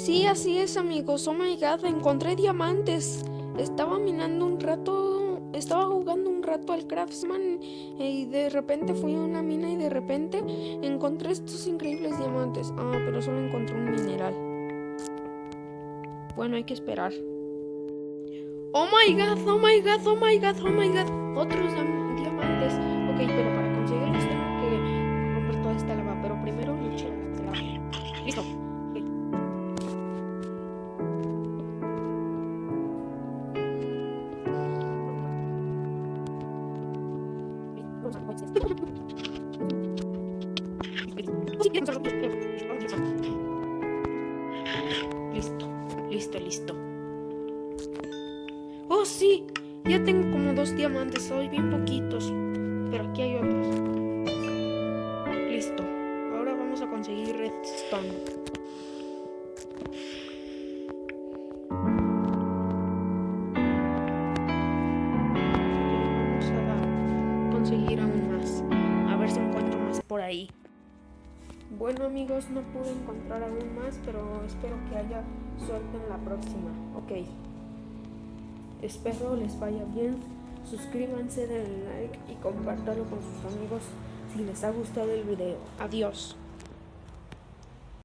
Sí, así es, amigos. Oh my god, encontré diamantes. Estaba minando un rato, estaba jugando un rato al Craftsman y de repente fui a una mina y de repente encontré estos increíbles diamantes. Ah, pero solo encontré un mineral. Bueno, hay que esperar. Oh my god, oh my god, oh my god, oh my god. Otros diamantes. Ok, pero Listo, listo, listo. Oh, sí, ya tengo como dos diamantes, hoy bien poquitos. Pero aquí hay otros. Listo, ahora vamos a conseguir redstone. Por ahí. Bueno amigos, no pude encontrar aún más, pero espero que haya suerte en la próxima. Ok. Espero les vaya bien. Suscríbanse, denle like y compártanlo con sus amigos si les ha gustado el video. Adiós.